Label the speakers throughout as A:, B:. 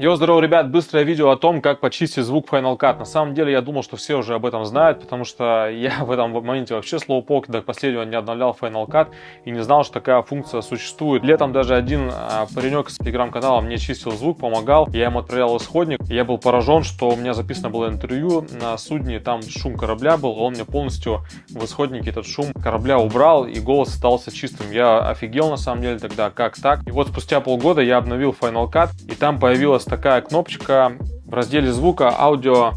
A: Йо, здорово, ребят! Быстрое видео о том, как почистить звук Final Cut. На самом деле, я думал, что все уже об этом знают, потому что я в этом моменте вообще слоупок до последнего не обновлял Final Cut и не знал, что такая функция существует. Летом даже один а, паренек с телеграм-канала мне чистил звук, помогал. Я ему отправлял исходник. Я был поражен, что у меня записано было интервью на судне, там шум корабля был. Он мне полностью в исходнике этот шум корабля убрал, и голос остался чистым. Я офигел на самом деле тогда, как так. И вот спустя полгода я обновил Final Cut, и там появилась такая кнопочка в разделе звука аудио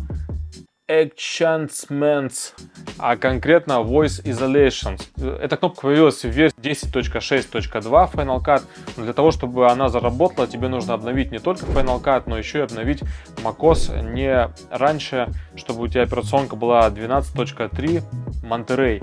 A: Enchantments, а конкретно Voice Isolation. Эта кнопка появилась в версии 10.6.2 Final Cut. Но для того, чтобы она заработала, тебе нужно обновить не только Final Cut, но еще и обновить macOS не раньше, чтобы у тебя операционка была 12.3 Monterey.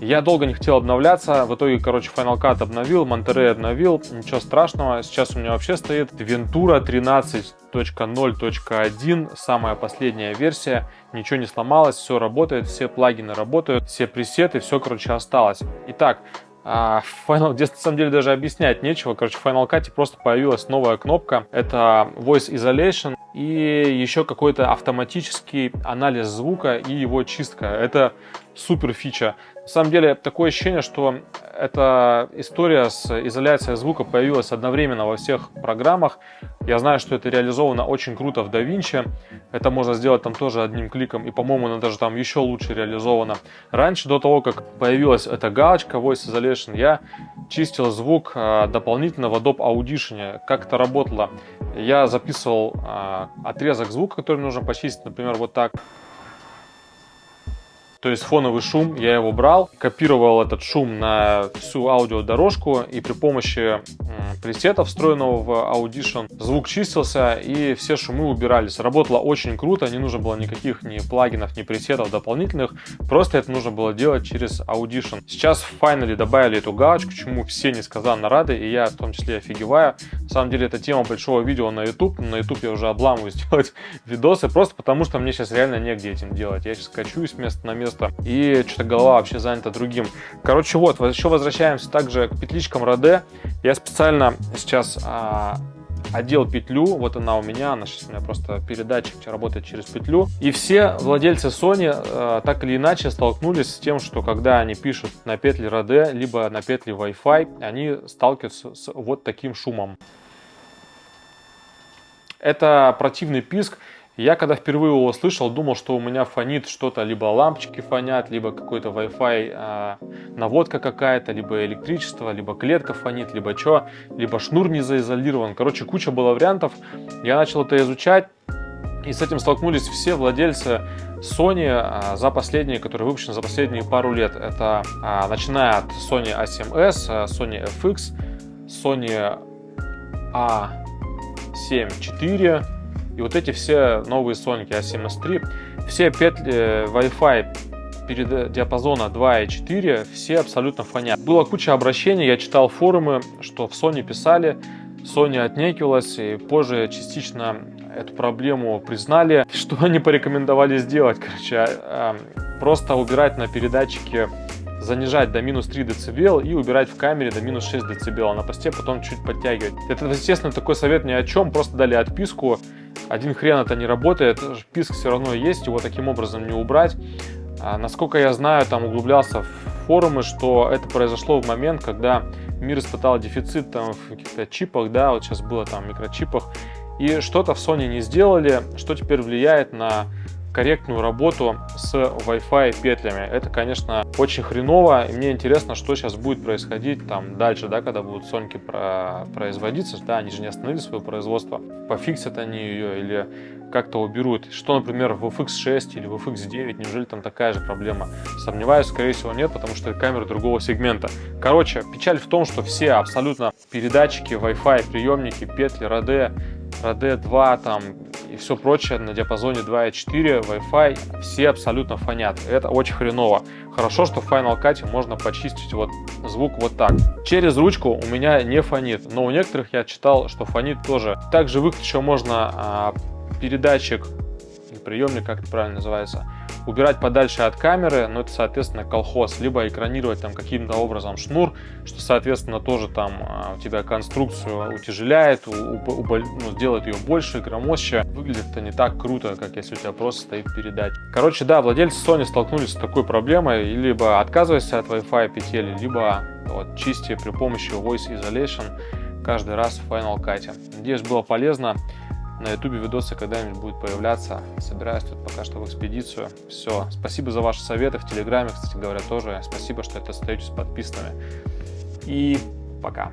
A: Я долго не хотел обновляться, в итоге, короче, Final Cut обновил, Monterey обновил, ничего страшного. Сейчас у меня вообще стоит Ventura 13.0.1, самая последняя версия, ничего не сломалось, все работает, все плагины работают, все пресеты, все, короче, осталось. Итак, а, Final, здесь на самом деле даже объяснять нечего. Короче, в Final Cut просто появилась новая кнопка. Это Voice Isolation и еще какой-то автоматический анализ звука и его чистка. Это супер фича. На самом деле, такое ощущение, что эта история с изоляцией звука появилась одновременно во всех программах. Я знаю, что это реализовано очень круто в DaVinci. Это можно сделать там тоже одним кликом. И, по-моему, она даже там еще лучше реализована. Раньше, до того, как появилась эта галочка Voice Isolation, я чистил звук а, дополнительно в Adobe Audition. Как это работало? Я записывал а, отрезок звука, который нужно почистить, например, вот так. То есть фоновый шум, я его брал, копировал этот шум на всю аудиодорожку и при помощи пресета, встроенного в Audition, звук чистился и все шумы убирались. Работало очень круто, не нужно было никаких ни плагинов, ни пресетов дополнительных, просто это нужно было делать через Audition. Сейчас в Finally добавили эту галочку, чему все несказанно рады, и я в том числе офигеваю. На самом деле это тема большого видео на YouTube, на YouTube я уже обламываюсь делать видосы, просто потому что мне сейчас реально негде этим делать. Я сейчас качусь место на место. И что-то голова вообще занята другим. Короче, вот, еще возвращаемся также к петличкам Роде. Я специально сейчас а, одел петлю, вот она у меня, она сейчас у меня просто передатчик работает через петлю. И все владельцы Sony э, так или иначе столкнулись с тем, что когда они пишут на петли Rode, либо на петли Wi-Fi, они сталкиваются с вот таким шумом. Это противный писк, я когда впервые его услышал, думал, что у меня фонит что-то, либо лампочки фонят, либо какой-то Wi-Fi э, наводка какая-то, либо электричество, либо клетка фонит, либо что, либо шнур не заизолирован. Короче, куча было вариантов. Я начал это изучать, и с этим столкнулись все владельцы Sony а, за последние, которые выпущены за последние пару лет. Это а, начиная от Sony A7S, Sony FX, Sony A7 IV, и вот эти все новые Sonic A7S3, все петли э, Wi-Fi перед диапазона 2 и 4 все абсолютно фонят. Было куча обращений, я читал форумы, что в Sony писали, Sony отнекивалась, и позже частично эту проблему признали. Что они порекомендовали сделать? Короче, а, а, просто убирать на передатчике занижать до минус 3 дБ и убирать в камере до минус 6 дБ, а на посте потом чуть подтягивать. Это, естественно, такой совет ни о чем, просто дали отписку, один хрен это не работает, писк все равно есть, его таким образом не убрать. А, насколько я знаю, там углублялся в форумы, что это произошло в момент, когда мир испытал дефицит там, в каких-то чипах, да, вот сейчас было там микрочипах, и что-то в Sony не сделали, что теперь влияет на корректную работу с Wi-Fi петлями. Это, конечно, очень хреново, и мне интересно, что сейчас будет происходить там дальше, да, когда будут Соньки про производиться, да, они же не остановили свое производство, пофиксят они ее или как-то уберут. Что, например, в FX6 или в FX9, неужели там такая же проблема? Сомневаюсь, скорее всего нет, потому что это камеры другого сегмента. Короче, печаль в том, что все абсолютно передатчики, Wi-Fi, приемники, петли, RD, RD2, там и все прочее на диапазоне 2.4, Wi-Fi, все абсолютно фонят. Это очень хреново. Хорошо, что в Final Cut можно почистить вот звук вот так. Через ручку у меня не фонит, но у некоторых я читал, что фонит тоже. Также выключить еще можно а, передатчик приемник, как это правильно называется, убирать подальше от камеры, но это, соответственно, колхоз, либо экранировать там каким-то образом шнур, что, соответственно, тоже там а, у тебя конструкцию утяжеляет, ну, делает ее больше, громоще. Выглядит это не так круто, как если у тебя просто стоит передать. Короче, да, владельцы Sony столкнулись с такой проблемой, либо отказывайся от Wi-Fi петель, либо вот, чисти при помощи Voice Isolation каждый раз в Final Cut. Надеюсь, было полезно. На ютубе видосы когда-нибудь будут появляться. Собираюсь тут пока что в экспедицию. Все. Спасибо за ваши советы в Телеграме, кстати говоря, тоже. Спасибо, что это остаетесь подписанными. И пока.